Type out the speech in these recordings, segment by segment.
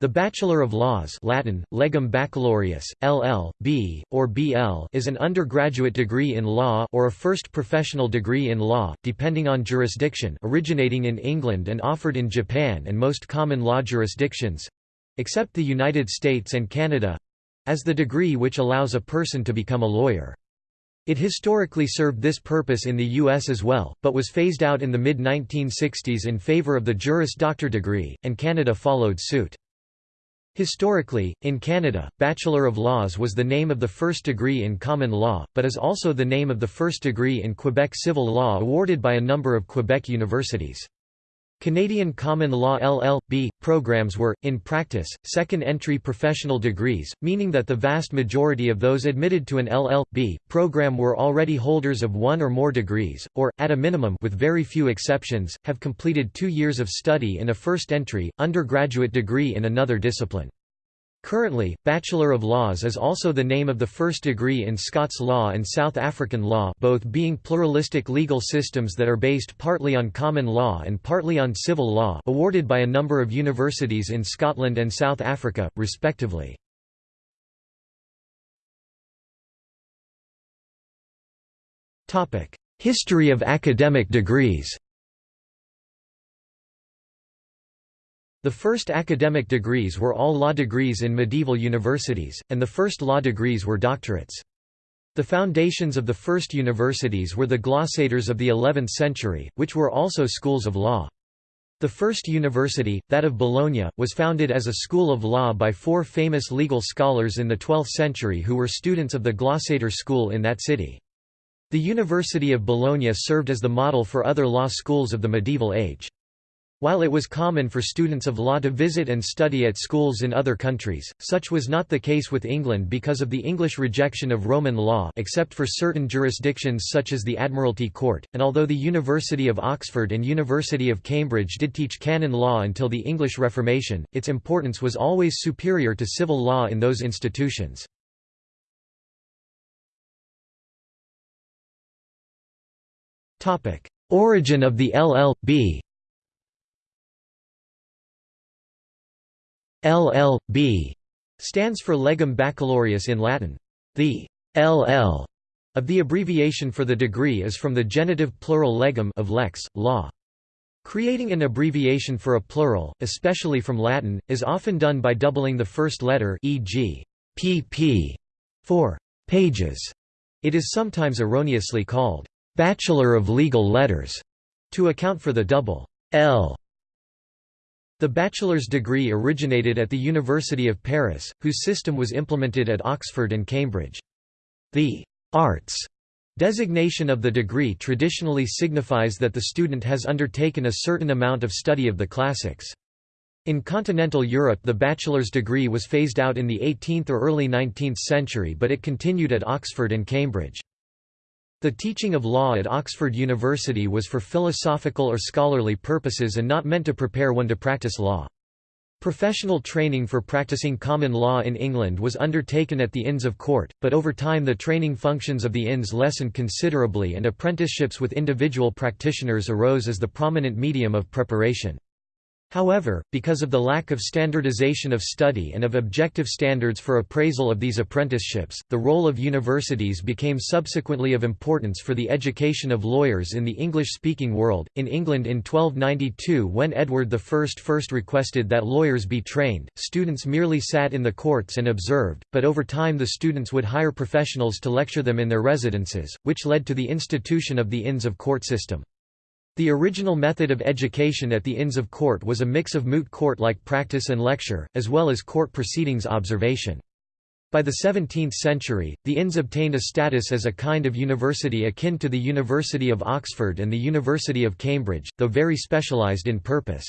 The Bachelor of Laws Latin, legum baccalaureus, LL.B., or BL is an undergraduate degree in law or a first professional degree in law, depending on jurisdiction originating in England and offered in Japan and most common law jurisdictions—except the United States and Canada—as the degree which allows a person to become a lawyer. It historically served this purpose in the U.S. as well, but was phased out in the mid-1960s in favor of the Juris Doctor degree, and Canada followed suit. Historically, in Canada, Bachelor of Laws was the name of the first degree in common law, but is also the name of the first degree in Quebec civil law awarded by a number of Quebec universities. Canadian Common Law LL.B. programs were, in practice, second-entry professional degrees, meaning that the vast majority of those admitted to an LL.B. program were already holders of one or more degrees, or, at a minimum with very few exceptions, have completed two years of study in a first-entry, undergraduate degree in another discipline. Currently, Bachelor of Laws is also the name of the first degree in Scots law and South African law both being pluralistic legal systems that are based partly on common law and partly on civil law awarded by a number of universities in Scotland and South Africa, respectively. History of academic degrees The first academic degrees were all law degrees in medieval universities, and the first law degrees were doctorates. The foundations of the first universities were the glossators of the 11th century, which were also schools of law. The first university, that of Bologna, was founded as a school of law by four famous legal scholars in the 12th century who were students of the glossator school in that city. The University of Bologna served as the model for other law schools of the medieval age. While it was common for students of law to visit and study at schools in other countries, such was not the case with England because of the English rejection of Roman law except for certain jurisdictions such as the Admiralty Court, and although the University of Oxford and University of Cambridge did teach canon law until the English Reformation, its importance was always superior to civil law in those institutions. Origin of the LL.B. LL.B. stands for Legum Baccalaureus in Latin. The LL of the abbreviation for the degree is from the genitive plural legum of lex, law. Creating an abbreviation for a plural, especially from Latin, is often done by doubling the first letter e.g. pp for pages. It is sometimes erroneously called Bachelor of Legal Letters to account for the double L the bachelor's degree originated at the University of Paris, whose system was implemented at Oxford and Cambridge. The «arts» designation of the degree traditionally signifies that the student has undertaken a certain amount of study of the classics. In continental Europe the bachelor's degree was phased out in the 18th or early 19th century but it continued at Oxford and Cambridge. The teaching of law at Oxford University was for philosophical or scholarly purposes and not meant to prepare one to practice law. Professional training for practicing common law in England was undertaken at the Inns of Court, but over time the training functions of the inns lessened considerably and apprenticeships with individual practitioners arose as the prominent medium of preparation. However, because of the lack of standardization of study and of objective standards for appraisal of these apprenticeships, the role of universities became subsequently of importance for the education of lawyers in the English-speaking world. In England in 1292 when Edward I first requested that lawyers be trained, students merely sat in the courts and observed, but over time the students would hire professionals to lecture them in their residences, which led to the institution of the Inns of Court system. The original method of education at the Inns of Court was a mix of moot court-like practice and lecture, as well as court proceedings observation. By the 17th century, the Inns obtained a status as a kind of university akin to the University of Oxford and the University of Cambridge, though very specialised in purpose.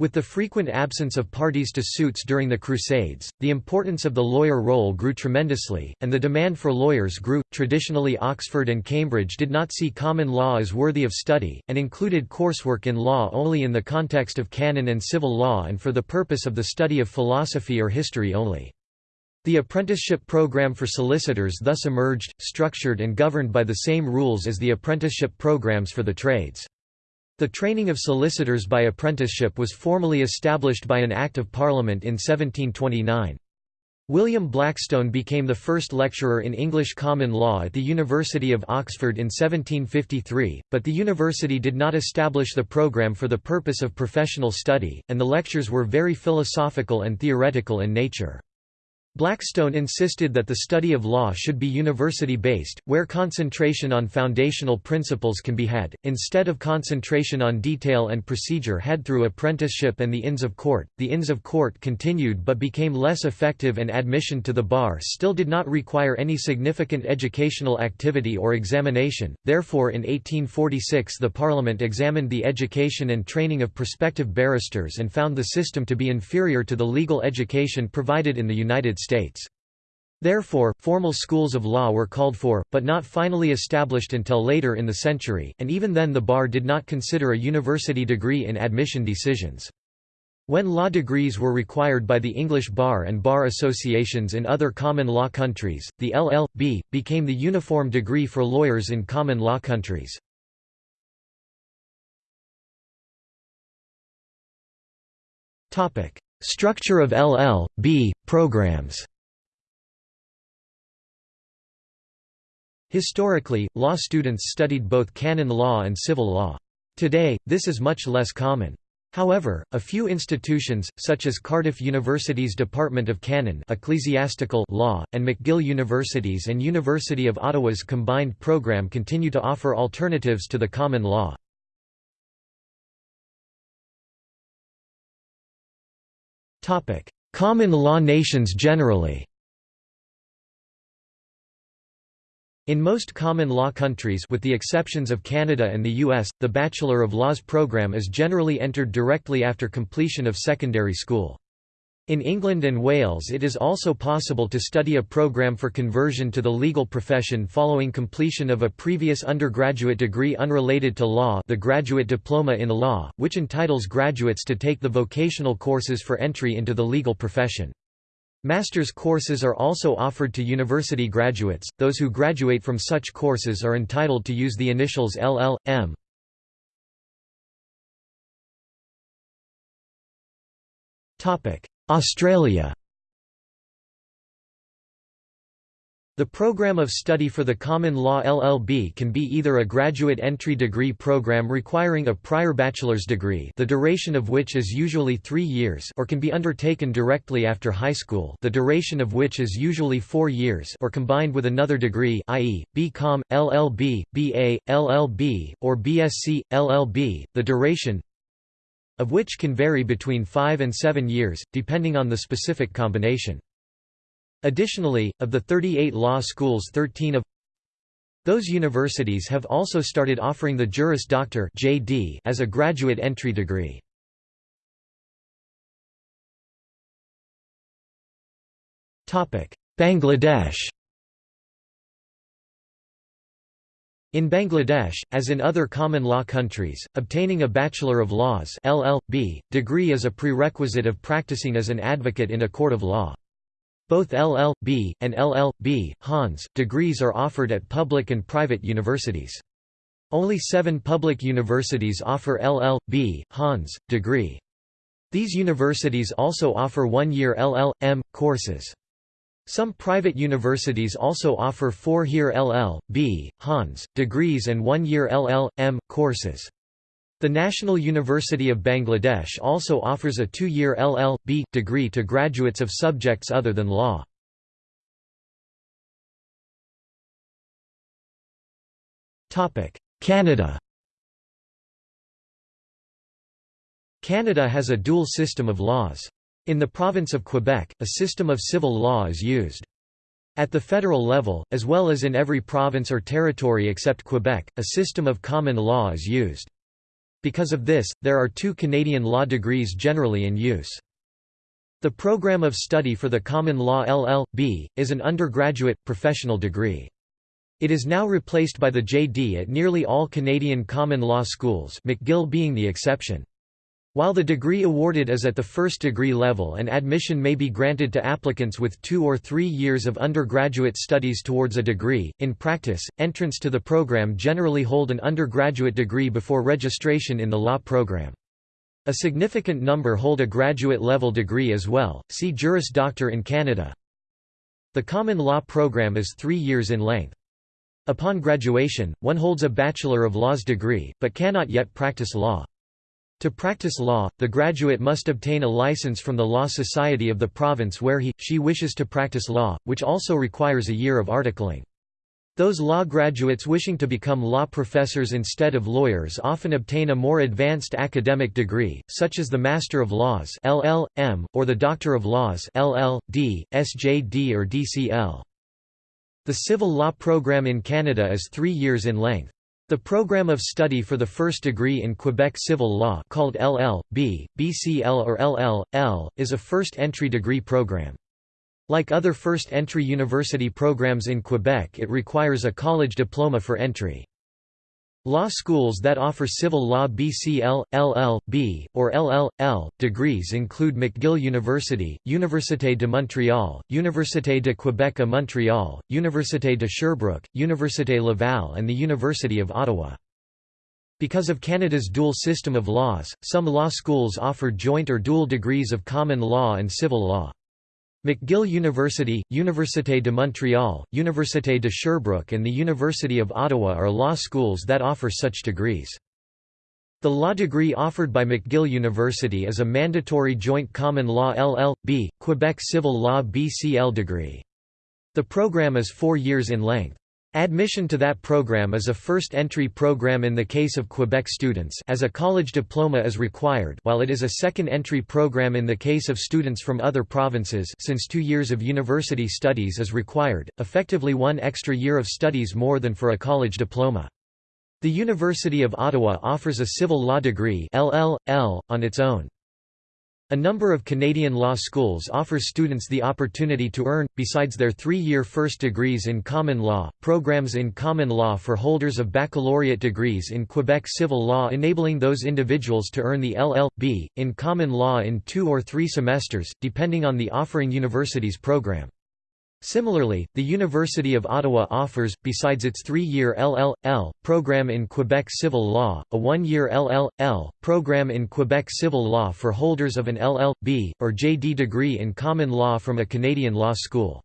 With the frequent absence of parties to suits during the Crusades, the importance of the lawyer role grew tremendously, and the demand for lawyers grew. Traditionally, Oxford and Cambridge did not see common law as worthy of study, and included coursework in law only in the context of canon and civil law and for the purpose of the study of philosophy or history only. The apprenticeship program for solicitors thus emerged, structured and governed by the same rules as the apprenticeship programs for the trades. The training of solicitors by apprenticeship was formally established by an Act of Parliament in 1729. William Blackstone became the first lecturer in English common law at the University of Oxford in 1753, but the university did not establish the program for the purpose of professional study, and the lectures were very philosophical and theoretical in nature. Blackstone insisted that the study of law should be university-based, where concentration on foundational principles can be had, instead of concentration on detail and procedure had through apprenticeship and the Inns of Court. The Inns of Court continued but became less effective and admission to the bar still did not require any significant educational activity or examination, therefore in 1846 the Parliament examined the education and training of prospective barristers and found the system to be inferior to the legal education provided in the United States. States. Therefore, formal schools of law were called for, but not finally established until later in the century, and even then the bar did not consider a university degree in admission decisions. When law degrees were required by the English bar and bar associations in other common law countries, the LL.B. became the uniform degree for lawyers in common law countries. Structure of LL.B. programs Historically, law students studied both canon law and civil law. Today, this is much less common. However, a few institutions, such as Cardiff University's Department of Canon Ecclesiastical Law, and McGill University's and University of Ottawa's combined program continue to offer alternatives to the common law. Common law nations generally In most common law countries with the exceptions of Canada and the US, the Bachelor of Laws program is generally entered directly after completion of secondary school. In England and Wales it is also possible to study a program for conversion to the legal profession following completion of a previous undergraduate degree unrelated to law the Graduate Diploma in Law, which entitles graduates to take the vocational courses for entry into the legal profession. Master's courses are also offered to university graduates, those who graduate from such courses are entitled to use the initials LL.M. Topic Australia The program of study for the Common Law LLB can be either a graduate entry degree program requiring a prior bachelor's degree the duration of which is usually three years or can be undertaken directly after high school the duration of which is usually four years or combined with another degree i.e., BCom, LLB, BA, LLB, or BSc, LLB, the duration of which can vary between 5 and 7 years, depending on the specific combination. Additionally, of the 38 law schools 13 of those universities have also started offering the Juris Doctor (JD) as a graduate entry degree. Bangladesh In Bangladesh, as in other common law countries, obtaining a Bachelor of Laws LL.B. degree is a prerequisite of practicing as an advocate in a court of law. Both LL.B. and LL.B. Hons. degrees are offered at public and private universities. Only seven public universities offer LL.B. Hons. degree. These universities also offer one-year LL.M. courses. Some private universities also offer four-year LL.B. Hons. degrees and one-year LL.M. courses. The National University of Bangladesh also offers a two-year LL.B. degree to graduates of subjects other than law. Canada Canada has a dual system of laws. In the province of Quebec, a system of civil law is used. At the federal level, as well as in every province or territory except Quebec, a system of common law is used. Because of this, there are two Canadian law degrees generally in use. The program of study for the common law LL.B. is an undergraduate, professional degree. It is now replaced by the JD at nearly all Canadian common law schools McGill being the exception. While the degree awarded is at the first degree level and admission may be granted to applicants with two or three years of undergraduate studies towards a degree, in practice, entrants to the program generally hold an undergraduate degree before registration in the law program. A significant number hold a graduate-level degree as well, see Juris Doctor in Canada. The common law program is three years in length. Upon graduation, one holds a Bachelor of Laws degree, but cannot yet practice law. To practice law, the graduate must obtain a license from the Law Society of the province where he, she wishes to practice law, which also requires a year of articling. Those law graduates wishing to become law professors instead of lawyers often obtain a more advanced academic degree, such as the Master of Laws LL.M., or the Doctor of Laws LL.D., SJ.D. or DCL. The civil law program in Canada is three years in length. The program of study for the first degree in Quebec civil law called LL.B., BCL or LL.L., is a first entry degree program. Like other first entry university programs in Quebec it requires a college diploma for entry. Law schools that offer civil law BCL, LL.B., or LL.L. degrees include McGill University, Université de Montréal, Université de Québec à Montréal, Université de Sherbrooke, Université Laval and the University of Ottawa. Because of Canada's dual system of laws, some law schools offer joint or dual degrees of common law and civil law. McGill University, Université de Montréal, Université de Sherbrooke and the University of Ottawa are law schools that offer such degrees. The law degree offered by McGill University is a mandatory joint common law LL.B., Quebec civil law BCL degree. The program is four years in length. Admission to that program is a first entry program in the case of Quebec students as a college diploma is required while it is a second entry program in the case of students from other provinces since two years of university studies is required, effectively one extra year of studies more than for a college diploma. The University of Ottawa offers a civil law degree LL.L, on its own. A number of Canadian law schools offer students the opportunity to earn, besides their three-year first degrees in common law, programs in common law for holders of baccalaureate degrees in Quebec civil law enabling those individuals to earn the LL.B. in common law in two or three semesters, depending on the offering university's program. Similarly, the University of Ottawa offers, besides its three-year LL.L. program in Quebec civil law, a one-year LL.L. program in Quebec civil law for holders of an LL.B. or JD degree in common law from a Canadian law school.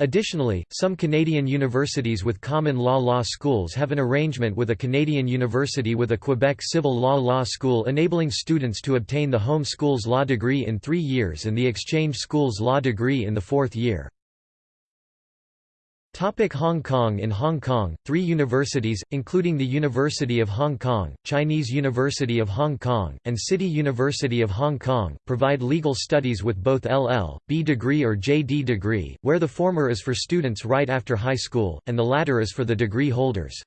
Additionally, some Canadian universities with common law law schools have an arrangement with a Canadian university with a Quebec civil law law school enabling students to obtain the home school's law degree in three years and the exchange school's law degree in the fourth year. Topic Hong Kong In Hong Kong, three universities, including the University of Hong Kong, Chinese University of Hong Kong, and City University of Hong Kong, provide legal studies with both LL.B degree or JD degree, where the former is for students right after high school, and the latter is for the degree holders.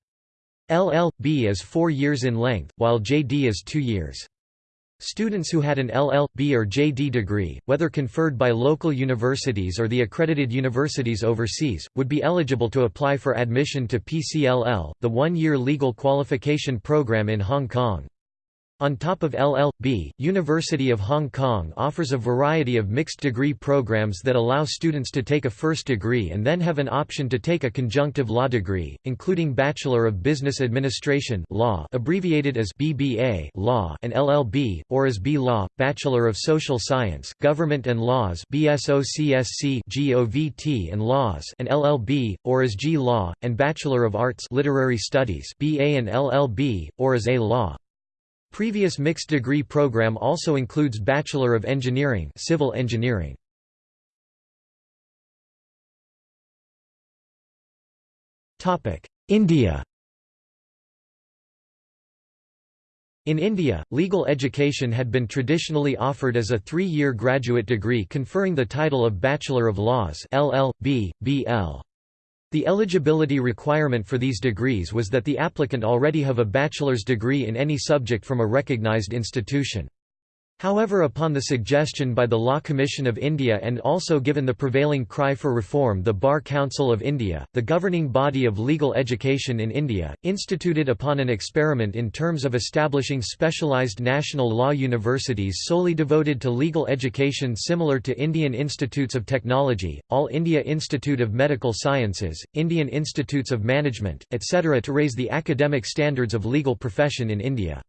LL.B is four years in length, while JD is two years. Students who had an LL.B or JD degree, whether conferred by local universities or the accredited universities overseas, would be eligible to apply for admission to PCLL, the one-year legal qualification program in Hong Kong. On top of LL.B., University of Hong Kong offers a variety of mixed degree programs that allow students to take a first degree and then have an option to take a conjunctive law degree, including Bachelor of Business Administration law abbreviated as BBA law and LLB, or as B-Law, Bachelor of Social Science, Government and Laws BSOCSC GOVT and Laws and LLB, or as G-Law, and Bachelor of Arts Literary Studies BA and LLB, or as A-Law. Previous mixed degree program also includes Bachelor of Engineering civil engineering. India In India, legal education had been traditionally offered as a three-year graduate degree conferring the title of Bachelor of Laws LL.B., BL. The eligibility requirement for these degrees was that the applicant already have a bachelor's degree in any subject from a recognized institution. However upon the suggestion by the Law Commission of India and also given the prevailing cry for reform the Bar Council of India, the governing body of legal education in India, instituted upon an experiment in terms of establishing specialised national law universities solely devoted to legal education similar to Indian Institutes of Technology, All India Institute of Medical Sciences, Indian Institutes of Management, etc. to raise the academic standards of legal profession in India.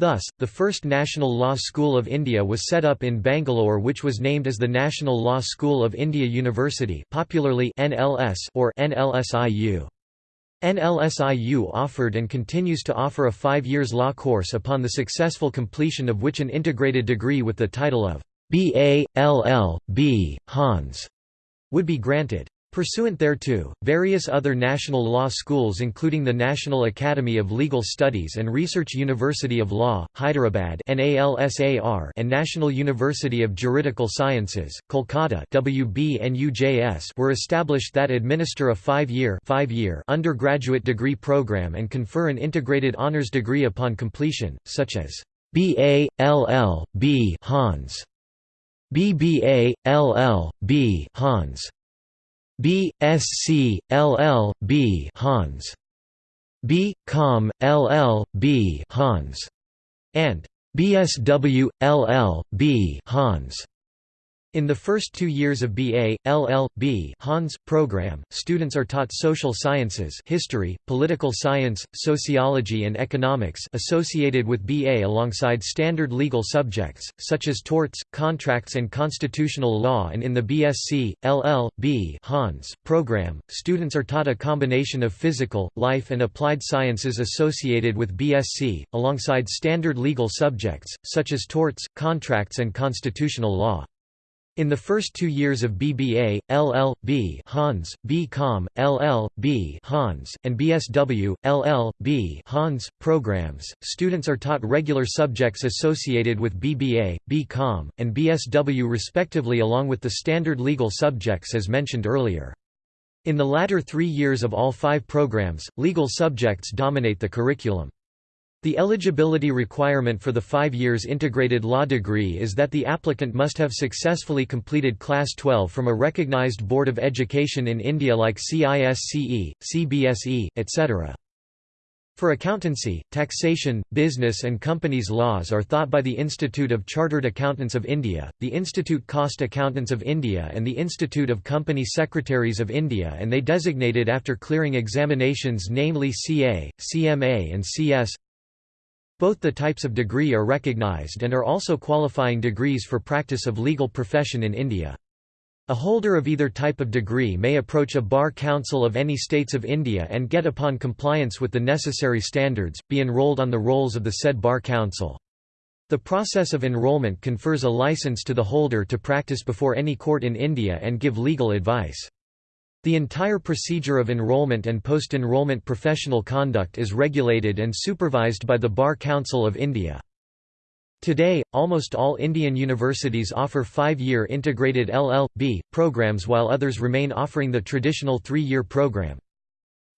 Thus, the first National Law School of India was set up in Bangalore which was named as the National Law School of India University popularly NLS or NLSIU. NLSIU offered and continues to offer a five years law course upon the successful completion of which an integrated degree with the title of B.A., LL.B., Hons would be granted. Pursuant thereto, various other national law schools including the National Academy of Legal Studies and Research University of Law, Hyderabad and National University of Juridical Sciences, Kolkata were established that administer a five-year five undergraduate degree program and confer an integrated honours degree upon completion, such as B.A.. Hons, BBA. Hons, B. Sc. LL. B. Hons. B. Com. LL. B. Hons. and BSW. LL. B. Hons. In the first two years of BA, LL.B. Hons program, students are taught social sciences history, political science, sociology and economics associated with BA alongside standard legal subjects, such as torts, contracts and constitutional law and in the BSc, LL.B. Hons program, students are taught a combination of physical, life and applied sciences associated with BSc, alongside standard legal subjects, such as torts, contracts and constitutional law. In the first two years of BBA, LL.B. Hons, B.Com, LL.B. Hons, and BSW, LL.B. Hons, programs, students are taught regular subjects associated with BBA, B.Com, and BSW respectively along with the standard legal subjects as mentioned earlier. In the latter three years of all five programs, legal subjects dominate the curriculum. The eligibility requirement for the five years integrated law degree is that the applicant must have successfully completed Class 12 from a recognized board of education in India like CISCE, CBSE, etc. For accountancy, taxation, business and companies laws are taught by the Institute of Chartered Accountants of India, the Institute Cost Accountants of India and the Institute of Company Secretaries of India and they designated after clearing examinations namely CA, CMA and CS both the types of degree are recognized and are also qualifying degrees for practice of legal profession in India. A holder of either type of degree may approach a bar council of any states of India and get upon compliance with the necessary standards, be enrolled on the rolls of the said bar council. The process of enrollment confers a license to the holder to practice before any court in India and give legal advice. The entire procedure of enrollment and post-enrollment professional conduct is regulated and supervised by the Bar Council of India. Today, almost all Indian universities offer five-year integrated LL.B. programs while others remain offering the traditional three-year program.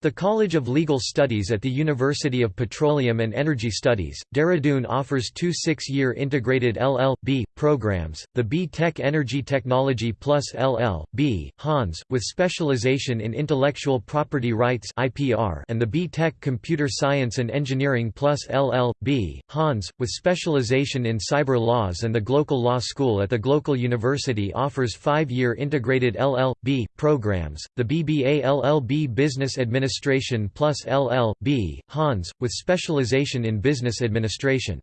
The College of Legal Studies at the University of Petroleum and Energy Studies, Dehradun offers two six-year integrated LL.B. programs, the B.Tech Energy Technology plus LL.B. Hons, with specialization in intellectual property rights and the B.Tech Computer Science and Engineering plus LL.B. Hons, with specialization in cyber laws and the Global Law School at the Global University offers five-year integrated LL.B. programs, the BBA LL.B. Business Administration Administration plus LL.B. Hons, with specialization in business administration.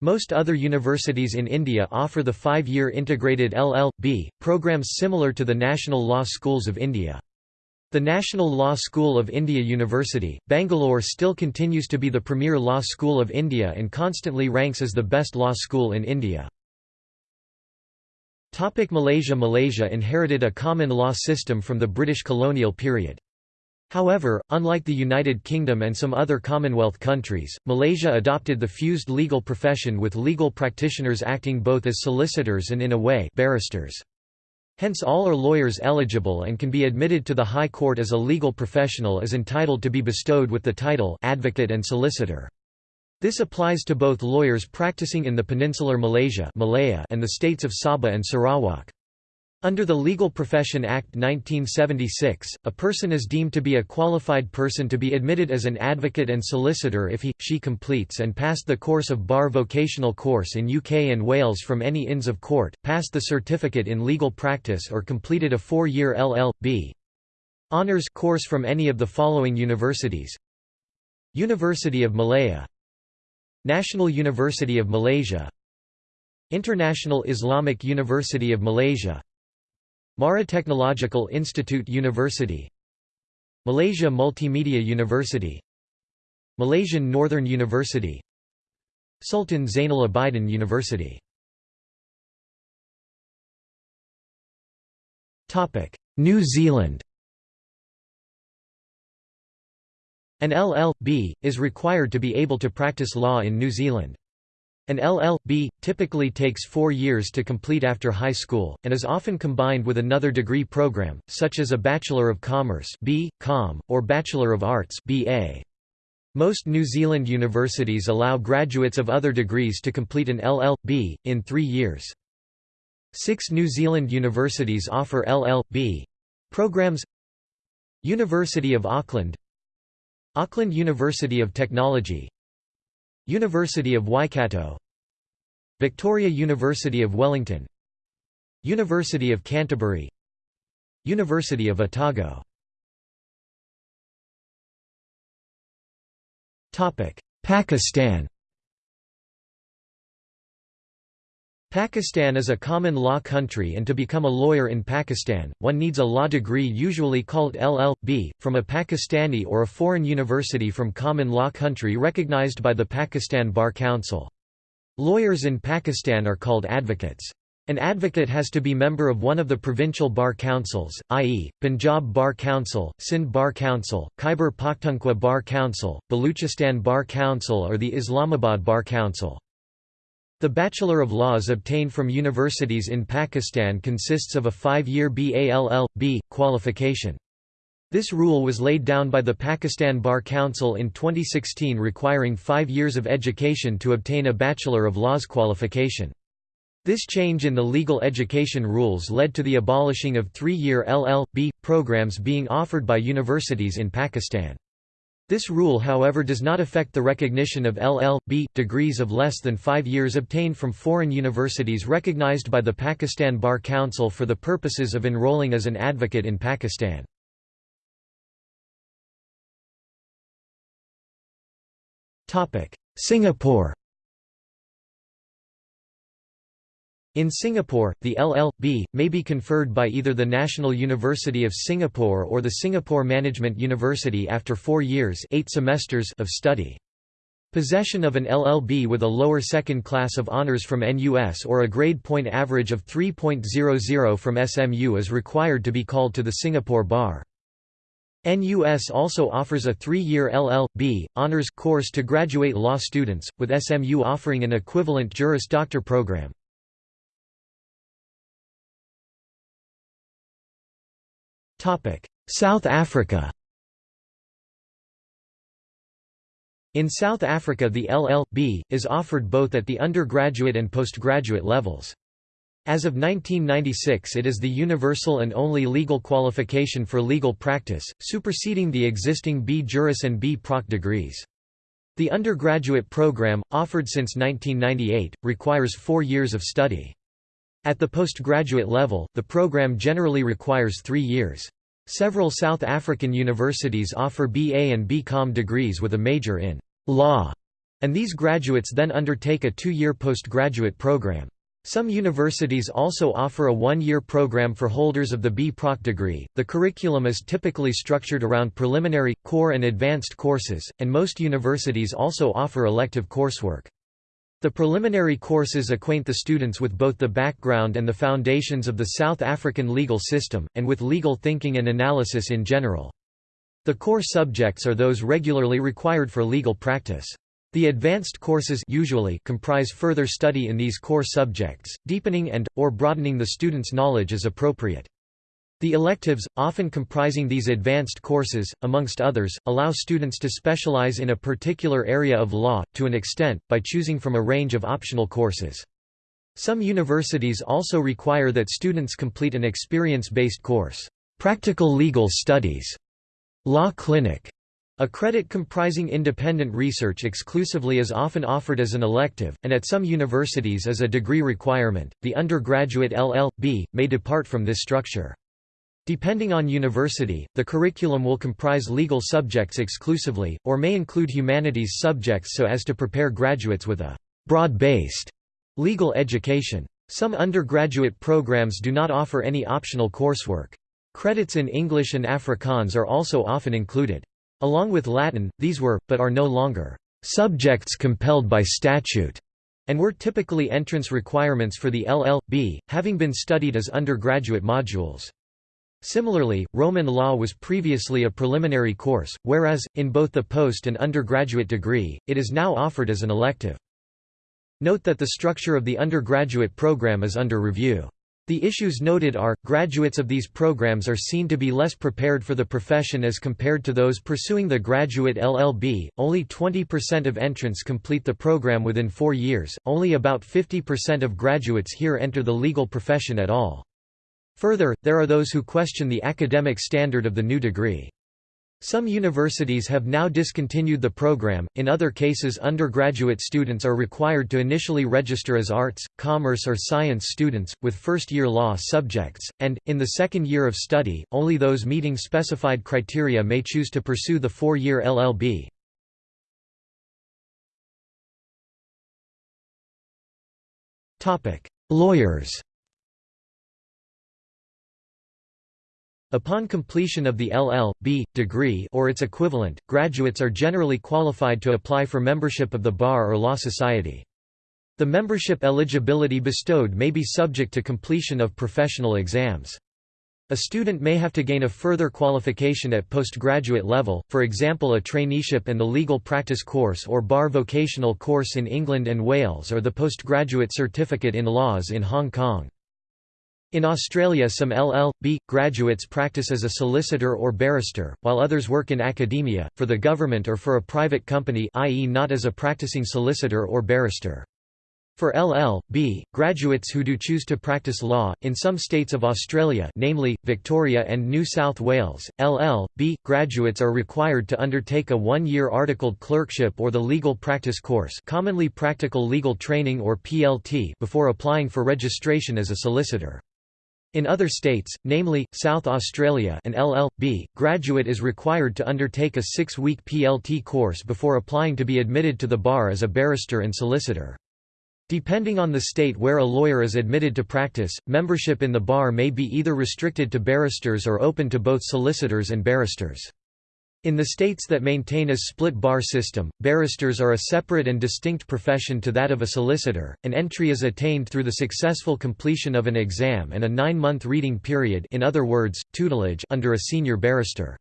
Most other universities in India offer the five-year integrated LL.B. programs similar to the National Law Schools of India. The National Law School of India University, Bangalore still continues to be the premier law school of India and constantly ranks as the best law school in India. Malaysia Malaysia inherited a common law system from the British colonial period. However, unlike the United Kingdom and some other Commonwealth countries, Malaysia adopted the fused legal profession with legal practitioners acting both as solicitors and in a way barristers. Hence all are lawyers eligible and can be admitted to the High Court as a legal professional is entitled to be bestowed with the title advocate and solicitor. This applies to both lawyers practicing in the peninsular Malaysia Malaya and the states of Sabah and Sarawak. Under the Legal Profession Act 1976, a person is deemed to be a qualified person to be admitted as an advocate and solicitor if he, she completes and passed the course of bar vocational course in UK and Wales from any Inns of Court, passed the certificate in legal practice or completed a four-year LL.B. Honours course from any of the following universities. University of Malaya. National University of Malaysia. International Islamic University of Malaysia Mara Technological Institute University Malaysia Multimedia University Malaysian Northern University Sultan Zainal Abidin University New Zealand An LL.B, is required to be able to practice law in New Zealand. An LL.B. typically takes four years to complete after high school, and is often combined with another degree program, such as a Bachelor of Commerce B. Com, or Bachelor of Arts BA. Most New Zealand universities allow graduates of other degrees to complete an LL.B. in three years. Six New Zealand universities offer LL.B. programs University of Auckland Auckland University of Technology University of Waikato. Victoria University of Wellington. University of Canterbury. University of Otago. Pakistan Pakistan is a common law country and to become a lawyer in Pakistan, one needs a law degree usually called LL.B., from a Pakistani or a foreign university from common law country recognized by the Pakistan Bar Council. Lawyers in Pakistan are called advocates. An advocate has to be member of one of the provincial bar councils, i.e., Punjab Bar Council, Sindh Bar Council, Khyber Pakhtunkhwa Bar Council, Baluchistan Bar Council or the Islamabad Bar Council. The Bachelor of Laws obtained from universities in Pakistan consists of a five-year BALL.B. qualification. This rule was laid down by the Pakistan Bar Council in 2016 requiring five years of education to obtain a Bachelor of Laws qualification. This change in the legal education rules led to the abolishing of three-year LL.B. programs being offered by universities in Pakistan. This rule however does not affect the recognition of LL.B. degrees of less than five years obtained from foreign universities recognized by the Pakistan Bar Council for the purposes of enrolling as an advocate in Pakistan. Singapore In Singapore, the LL.B. may be conferred by either the National University of Singapore or the Singapore Management University after four years eight semesters of study. Possession of an LL.B. with a lower second class of honors from NUS or a grade point average of 3.00 from SMU is required to be called to the Singapore Bar. NUS also offers a three-year LL.B. honors course to graduate law students, with SMU offering an equivalent Juris Doctor program. South Africa In South Africa the LL.B. is offered both at the undergraduate and postgraduate levels. As of 1996 it is the universal and only legal qualification for legal practice, superseding the existing B. Juris and B. Proc degrees. The undergraduate program, offered since 1998, requires four years of study. At the postgraduate level, the program generally requires three years. Several South African universities offer BA and BCom degrees with a major in law, and these graduates then undertake a two-year postgraduate program. Some universities also offer a one-year program for holders of the B. Proc degree. The curriculum is typically structured around preliminary, core and advanced courses, and most universities also offer elective coursework. The preliminary courses acquaint the students with both the background and the foundations of the South African legal system, and with legal thinking and analysis in general. The core subjects are those regularly required for legal practice. The advanced courses usually comprise further study in these core subjects, deepening and, or broadening the student's knowledge as appropriate. The electives, often comprising these advanced courses, amongst others, allow students to specialize in a particular area of law, to an extent, by choosing from a range of optional courses. Some universities also require that students complete an experience-based course, Practical Legal Studies, Law Clinic. A credit comprising independent research exclusively is often offered as an elective, and at some universities as a degree requirement. The undergraduate LL.B. may depart from this structure. Depending on university, the curriculum will comprise legal subjects exclusively, or may include humanities subjects so as to prepare graduates with a broad-based legal education. Some undergraduate programs do not offer any optional coursework. Credits in English and Afrikaans are also often included. Along with Latin, these were, but are no longer, subjects compelled by statute, and were typically entrance requirements for the LL.B., having been studied as undergraduate modules. Similarly, Roman law was previously a preliminary course, whereas, in both the post and undergraduate degree, it is now offered as an elective. Note that the structure of the undergraduate program is under review. The issues noted are, graduates of these programs are seen to be less prepared for the profession as compared to those pursuing the graduate LLB, only 20% of entrants complete the program within four years, only about 50% of graduates here enter the legal profession at all. Further, there are those who question the academic standard of the new degree. Some universities have now discontinued the program, in other cases undergraduate students are required to initially register as arts, commerce or science students, with first-year law subjects, and, in the second year of study, only those meeting specified criteria may choose to pursue the four-year LLB. Lawyers Upon completion of the LL.B. degree or its equivalent, graduates are generally qualified to apply for membership of the Bar or Law Society. The membership eligibility bestowed may be subject to completion of professional exams. A student may have to gain a further qualification at postgraduate level, for example a traineeship and the legal practice course or bar vocational course in England and Wales or the postgraduate certificate in laws in Hong Kong. In Australia some LL.B. graduates practice as a solicitor or barrister, while others work in academia, for the government or for a private company i.e. not as a practicing solicitor or barrister. For LL.B. graduates who do choose to practice law, in some states of Australia namely, Victoria and New South Wales, LL.B. graduates are required to undertake a one-year articled clerkship or the legal practice course commonly practical legal training or PLT before applying for registration as a solicitor. In other states, namely, South Australia an LL.B., graduate is required to undertake a six-week PLT course before applying to be admitted to the bar as a barrister and solicitor. Depending on the state where a lawyer is admitted to practice, membership in the bar may be either restricted to barristers or open to both solicitors and barristers. In the states that maintain a split bar system, barristers are a separate and distinct profession to that of a solicitor. An entry is attained through the successful completion of an exam and a nine-month reading period in other words, tutelage under a senior barrister.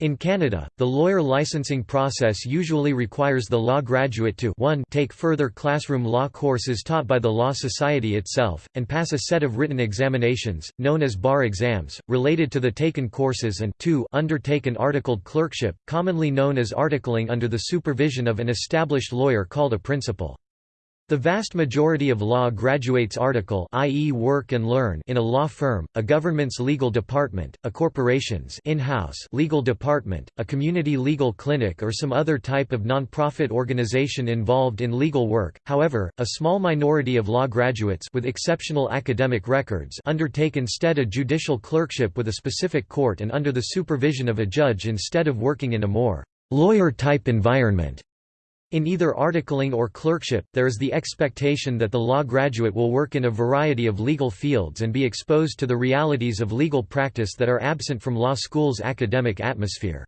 In Canada, the lawyer licensing process usually requires the law graduate to 1 take further classroom law courses taught by the Law Society itself, and pass a set of written examinations, known as bar exams, related to the taken courses and 2 undertake an articled clerkship, commonly known as articling under the supervision of an established lawyer called a principal. The vast majority of law graduates article i.e. work and learn in a law firm, a government's legal department, a corporation's in-house legal department, a community legal clinic or some other type of non-profit organization involved in legal work. However, a small minority of law graduates with exceptional academic records undertake instead a judicial clerkship with a specific court and under the supervision of a judge instead of working in a more lawyer-type environment. In either articling or clerkship, there is the expectation that the law graduate will work in a variety of legal fields and be exposed to the realities of legal practice that are absent from law school's academic atmosphere.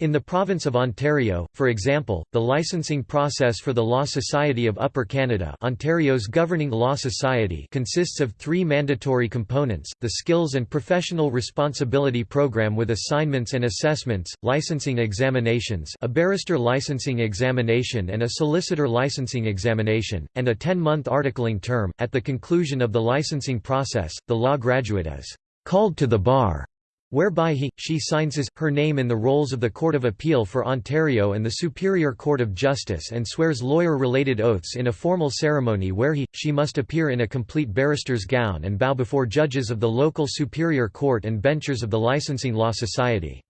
In the province of Ontario, for example, the licensing process for the Law Society of Upper Canada Ontario's governing law society consists of three mandatory components, the Skills and Professional Responsibility Program with assignments and assessments, licensing examinations a barrister licensing examination and a solicitor licensing examination, and a 10-month articling term. At the conclusion of the licensing process, the law graduate is called to the bar, whereby he, she signs his, her name in the rolls of the Court of Appeal for Ontario and the Superior Court of Justice and swears lawyer-related oaths in a formal ceremony where he, she must appear in a complete barrister's gown and bow before judges of the local Superior Court and benchers of the Licensing Law Society.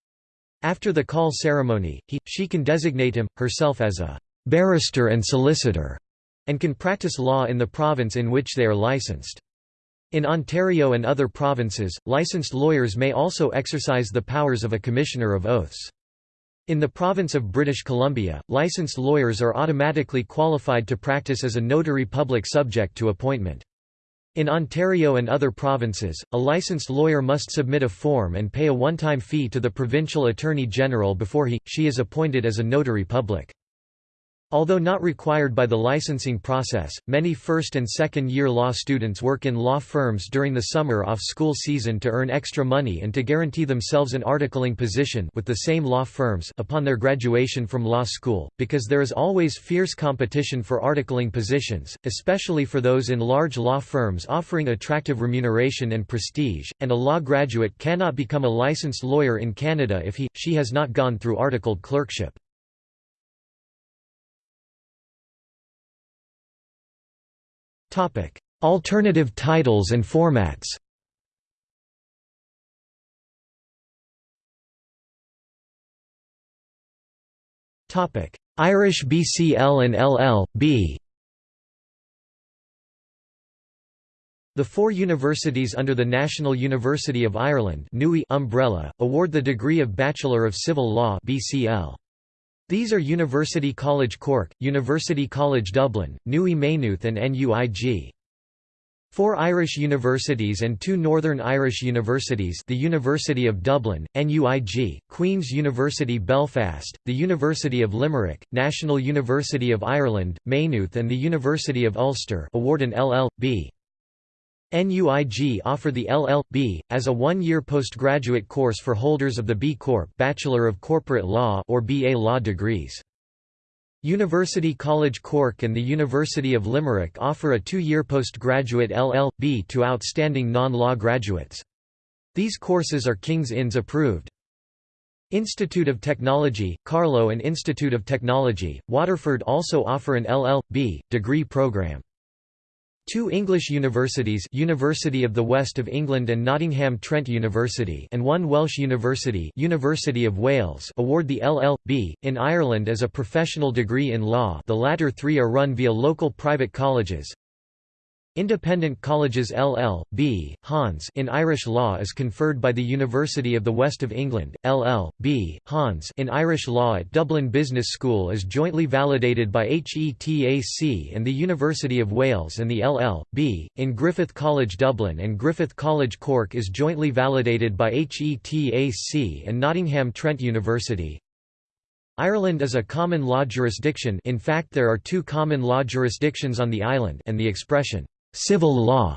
After the call ceremony, he, she can designate him, herself as a barrister and solicitor, and can practice law in the province in which they are licensed. In Ontario and other provinces, licensed lawyers may also exercise the powers of a Commissioner of Oaths. In the province of British Columbia, licensed lawyers are automatically qualified to practice as a notary public subject to appointment. In Ontario and other provinces, a licensed lawyer must submit a form and pay a one-time fee to the Provincial Attorney General before he, she is appointed as a notary public. Although not required by the licensing process, many first and second year law students work in law firms during the summer off-school season to earn extra money and to guarantee themselves an articling position with the same law firms upon their graduation from law school, because there is always fierce competition for articling positions, especially for those in large law firms offering attractive remuneration and prestige, and a law graduate cannot become a licensed lawyer in Canada if he, she has not gone through articled clerkship. Alternative titles and formats. Topic: Irish BCL and LL.B The four universities under the National University of Ireland umbrella, award the degree of Bachelor of Civil Law BCL. These are University College Cork, University College Dublin, Nui Maynooth and NUIG. Four Irish universities and two Northern Irish universities the University of Dublin, NUIG, Queen's University Belfast, the University of Limerick, National University of Ireland, Maynooth and the University of Ulster award an LL.B. NUIG offer the LL.B. as a one-year postgraduate course for holders of the B Corp Bachelor of Corporate Law or BA Law degrees. University College Cork and the University of Limerick offer a two-year postgraduate LL.B. to outstanding non-law graduates. These courses are King's Inns approved. Institute of Technology, Carlow and Institute of Technology, Waterford also offer an LL.B. degree program. Two English universities University of the West of England and Nottingham Trent University and one Welsh university University of Wales award the LL.B. in Ireland as a professional degree in law the latter three are run via local private colleges. Independent Colleges LL.B. Hons in Irish law is conferred by the University of the West of England. LL.B. Hons in Irish law at Dublin Business School is jointly validated by HETAC and the University of Wales and the LL.B. in Griffith College Dublin and Griffith College Cork is jointly validated by HETAC and Nottingham Trent University. Ireland is a common law jurisdiction in fact there are two common law jurisdictions on the island and the expression Civil law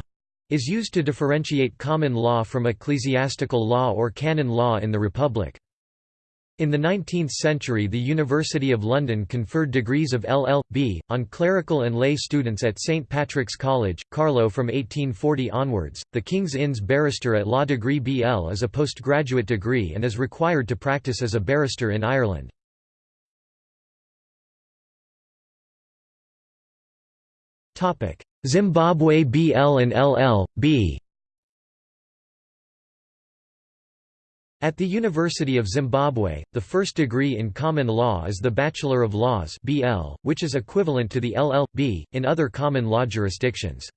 is used to differentiate common law from ecclesiastical law or canon law in the Republic. In the 19th century the University of London conferred degrees of LL.B. on clerical and lay students at St Patrick's College, Carlow from 1840 onwards. The King's Inns Barrister at Law degree BL is a postgraduate degree and is required to practice as a barrister in Ireland. Zimbabwe BL and LL, B At the University of Zimbabwe, the first degree in common law is the Bachelor of Laws BL, which is equivalent to the LL.B. in other common law jurisdictions.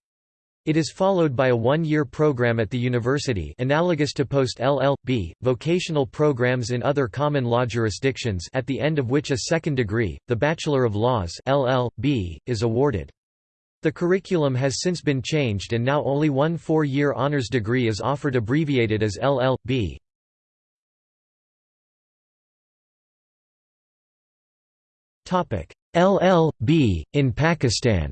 It is followed by a one-year program at the university analogous to post-LL.B. vocational programs in other common law jurisdictions at the end of which a second degree, the Bachelor of Laws LL.B., is awarded. The curriculum has since been changed and now only one four-year honors degree is offered abbreviated as LL.B. LL.B. in Pakistan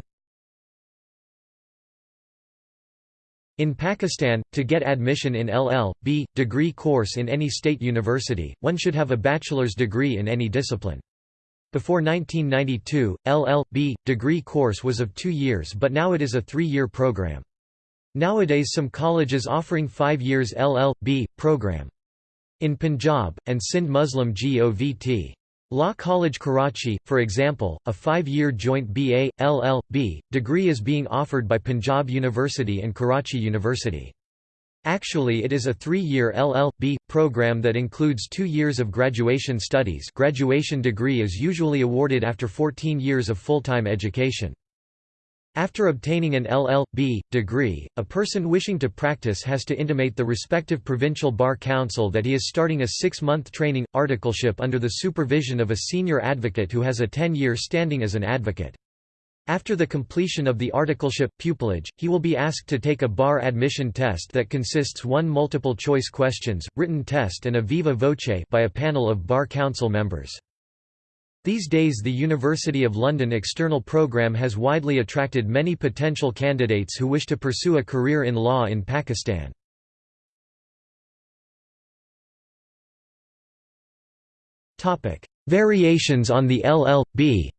In Pakistan, to get admission in LL.B. degree course in any state university, one should have a bachelor's degree in any discipline. Before 1992, LL.B. degree course was of two years but now it is a three-year program. Nowadays some colleges offering 5 years LL.B. program. In Punjab, and Sindh Muslim GOVT. Law College Karachi, for example, a five-year joint BA, LL.B. degree is being offered by Punjab University and Karachi University. Actually it is a three-year LL.B. program that includes two years of graduation studies graduation degree is usually awarded after 14 years of full-time education. After obtaining an LL.B. degree, a person wishing to practice has to intimate the respective provincial bar council that he is starting a six-month training, articleship under the supervision of a senior advocate who has a 10-year standing as an advocate. After the completion of the articleship pupillage, he will be asked to take a bar admission test that consists of one multiple choice questions, written test and a viva voce by a panel of bar council members. These days the University of London external programme has widely attracted many potential candidates who wish to pursue a career in law in Pakistan. Variations on the LL.B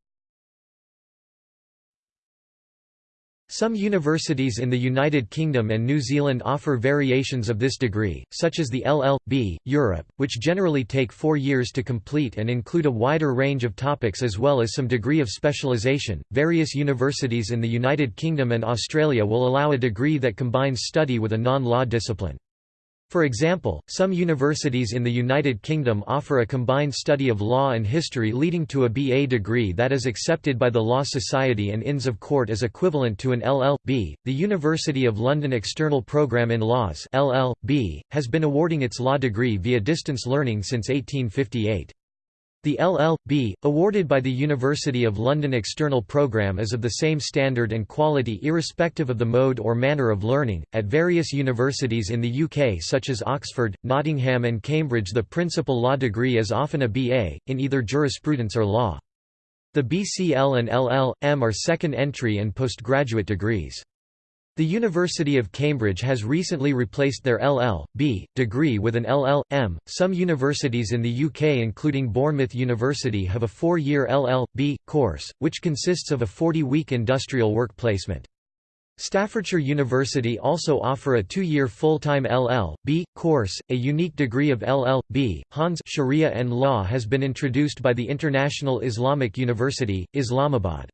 Some universities in the United Kingdom and New Zealand offer variations of this degree, such as the LL.B. Europe, which generally take four years to complete and include a wider range of topics as well as some degree of specialisation. Various universities in the United Kingdom and Australia will allow a degree that combines study with a non law discipline. For example, some universities in the United Kingdom offer a combined study of law and history leading to a BA degree that is accepted by the Law Society and Inns of Court as equivalent to an LL.B. The University of London External Programme in Laws LL.B. has been awarding its law degree via distance learning since 1858. The LL.B., awarded by the University of London External Programme is of the same standard and quality irrespective of the mode or manner of learning. At various universities in the UK such as Oxford, Nottingham and Cambridge the principal law degree is often a BA, in either jurisprudence or law. The BCL and LL.M are second entry and postgraduate degrees. The University of Cambridge has recently replaced their LL.B. degree with an LL.M. Some universities in the UK including Bournemouth University have a four-year LL.B. course, which consists of a 40-week industrial work placement. Staffordshire University also offer a two-year full-time LL.B. course, a unique degree of LL.B. Hons Sharia and Law has been introduced by the International Islamic University, Islamabad.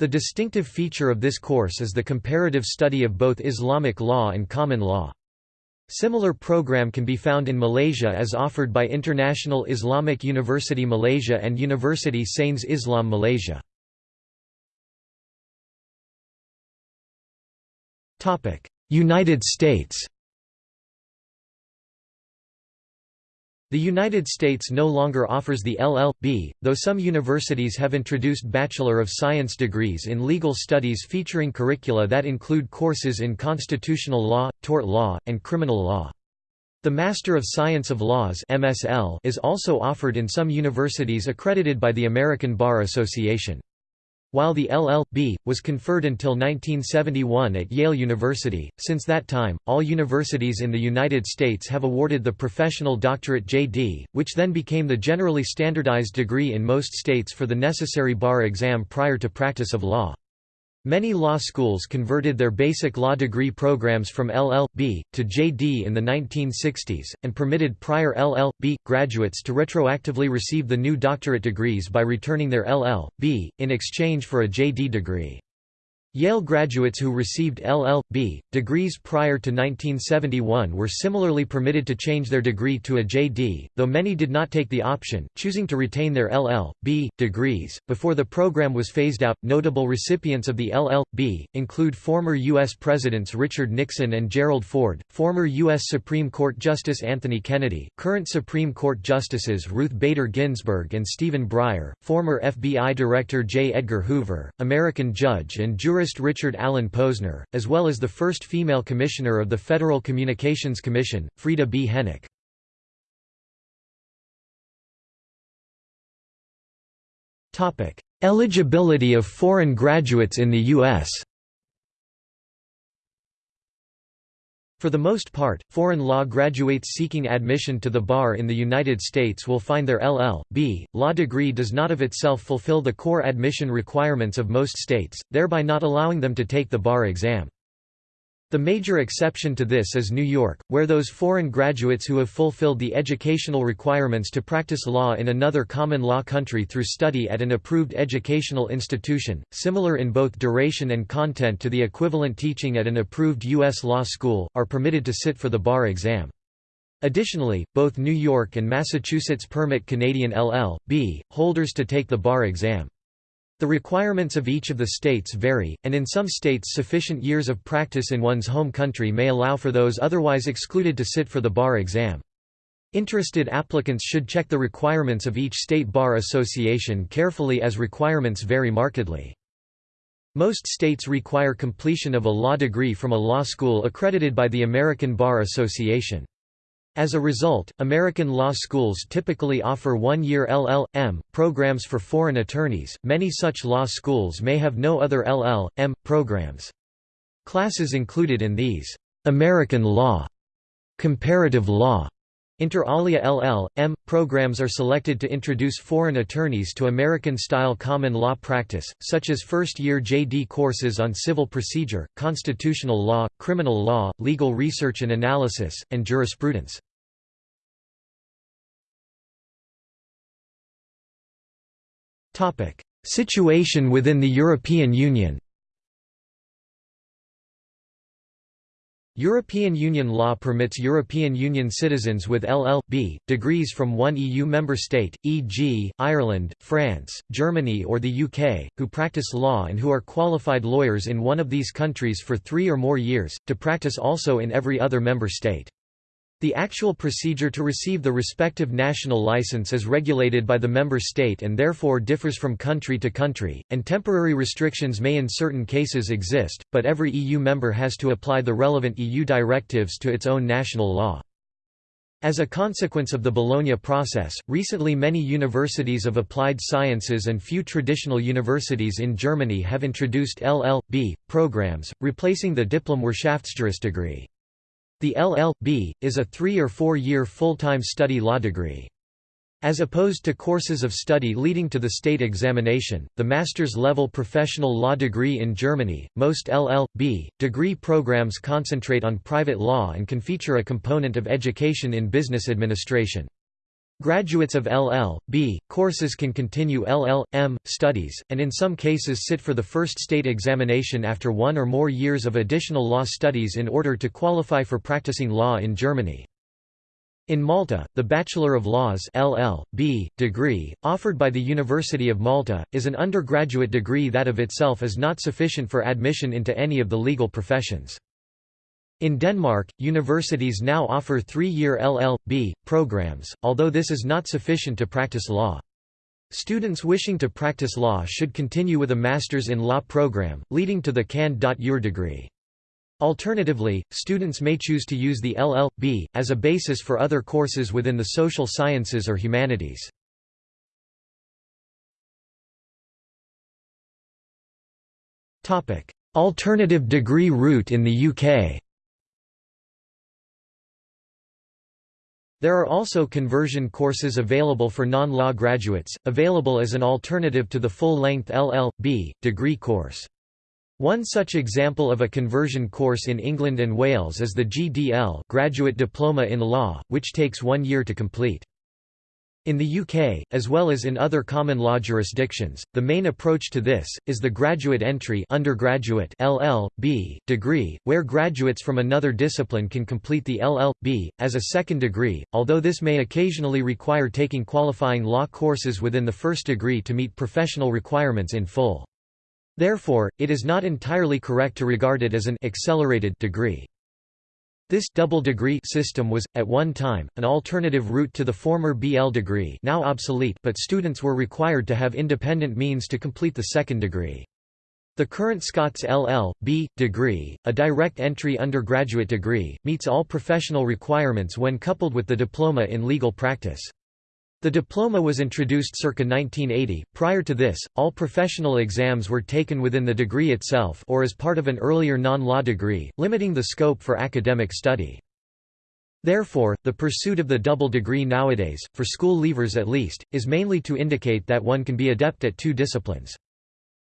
The distinctive feature of this course is the comparative study of both Islamic law and common law. Similar program can be found in Malaysia as offered by International Islamic University Malaysia and University Sains Islam Malaysia. United States The United States no longer offers the LL.B., though some universities have introduced Bachelor of Science degrees in legal studies featuring curricula that include courses in constitutional law, tort law, and criminal law. The Master of Science of Laws is also offered in some universities accredited by the American Bar Association. While the LL.B. was conferred until 1971 at Yale University, since that time, all universities in the United States have awarded the Professional Doctorate JD, which then became the generally standardized degree in most states for the necessary bar exam prior to practice of law. Many law schools converted their basic law degree programs from LL.B. to JD in the 1960s, and permitted prior LL.B. graduates to retroactively receive the new doctorate degrees by returning their LL.B. in exchange for a JD degree. Yale graduates who received LL.B. degrees prior to 1971 were similarly permitted to change their degree to a JD, though many did not take the option, choosing to retain their LL.B. degrees. Before the program was phased out, notable recipients of the LL.B. include former U.S. Presidents Richard Nixon and Gerald Ford, former U.S. Supreme Court Justice Anthony Kennedy, current Supreme Court Justices Ruth Bader Ginsburg and Stephen Breyer, former FBI Director J. Edgar Hoover, American judge and juror jurist Richard Allen Posner, as well as the first female commissioner of the Federal Communications Commission, Frieda B. Hennock. Eligibility of foreign graduates in the U.S. For the most part, foreign law graduates seeking admission to the bar in the United States will find their LL.B. law degree does not of itself fulfill the core admission requirements of most states, thereby not allowing them to take the bar exam. The major exception to this is New York, where those foreign graduates who have fulfilled the educational requirements to practice law in another common law country through study at an approved educational institution, similar in both duration and content to the equivalent teaching at an approved U.S. law school, are permitted to sit for the bar exam. Additionally, both New York and Massachusetts permit Canadian LL.B. holders to take the bar exam. The requirements of each of the states vary, and in some states sufficient years of practice in one's home country may allow for those otherwise excluded to sit for the bar exam. Interested applicants should check the requirements of each state bar association carefully as requirements vary markedly. Most states require completion of a law degree from a law school accredited by the American Bar Association. As a result, American law schools typically offer one-year LL.M. programs for foreign attorneys, many such law schools may have no other LL.M. programs. Classes included in these, "'American Law", "'Comparative Law", Inter alia LL.M. programs are selected to introduce foreign attorneys to American-style common law practice, such as first-year JD courses on civil procedure, constitutional law, criminal law, legal research and analysis, and jurisprudence. Situation within the European Union European Union law permits European Union citizens with LL.B. degrees from one EU member state, e.g., Ireland, France, Germany or the UK, who practice law and who are qualified lawyers in one of these countries for three or more years, to practice also in every other member state. The actual procedure to receive the respective national license is regulated by the member state and therefore differs from country to country, and temporary restrictions may in certain cases exist, but every EU member has to apply the relevant EU directives to its own national law. As a consequence of the Bologna process, recently many universities of applied sciences and few traditional universities in Germany have introduced LL.B. programs, replacing the Diplom-Wirtschaftsjurist degree. The LL.B. is a three- or four-year full-time study law degree. As opposed to courses of study leading to the state examination, the master's level professional law degree in Germany, most LL.B. degree programs concentrate on private law and can feature a component of education in business administration. Graduates of LL.B. courses can continue LL.M. studies, and in some cases sit for the first state examination after one or more years of additional law studies in order to qualify for practicing law in Germany. In Malta, the Bachelor of Laws LL.B. degree, offered by the University of Malta, is an undergraduate degree that of itself is not sufficient for admission into any of the legal professions. In Denmark, universities now offer three-year LL.B. programs, although this is not sufficient to practice law. Students wishing to practice law should continue with a Master's in Law program, leading to the Cand.Jur degree. Alternatively, students may choose to use the LL.B. as a basis for other courses within the social sciences or humanities. Alternative degree route in the UK There are also conversion courses available for non-law graduates, available as an alternative to the full-length LL.B. degree course. One such example of a conversion course in England and Wales is the GDL Graduate Diploma in Law, which takes one year to complete. In the UK, as well as in other common law jurisdictions, the main approach to this, is the graduate entry undergraduate LL.B. degree, where graduates from another discipline can complete the LL.B. as a second degree, although this may occasionally require taking qualifying law courses within the first degree to meet professional requirements in full. Therefore, it is not entirely correct to regard it as an accelerated degree. This double degree system was, at one time, an alternative route to the former BL degree now obsolete but students were required to have independent means to complete the second degree. The current Scots LL.B. degree, a direct entry undergraduate degree, meets all professional requirements when coupled with the diploma in legal practice. The diploma was introduced circa 1980. Prior to this, all professional exams were taken within the degree itself or as part of an earlier non-law degree, limiting the scope for academic study. Therefore, the pursuit of the double degree nowadays, for school leavers at least, is mainly to indicate that one can be adept at two disciplines.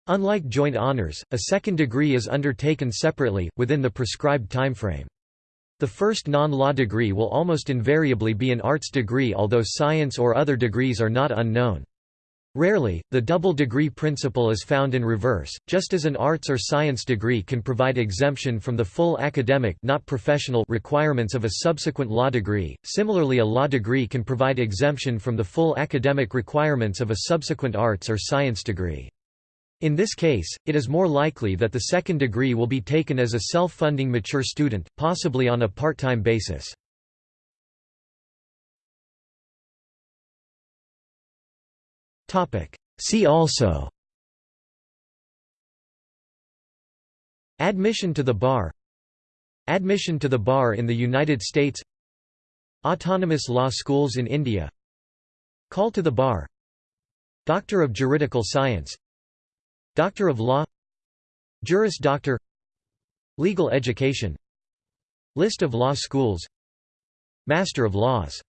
Unlike joint honors, a second degree is undertaken separately, within the prescribed timeframe. The first non-law degree will almost invariably be an arts degree although science or other degrees are not unknown. Rarely, the double degree principle is found in reverse, just as an arts or science degree can provide exemption from the full academic not professional requirements of a subsequent law degree, similarly a law degree can provide exemption from the full academic requirements of a subsequent arts or science degree. In this case, it is more likely that the second degree will be taken as a self-funding mature student, possibly on a part-time basis. See also Admission to the bar Admission to the bar in the United States Autonomous law schools in India Call to the bar Doctor of Juridical Science Doctor of Law Juris Doctor Legal education List of law schools Master of Laws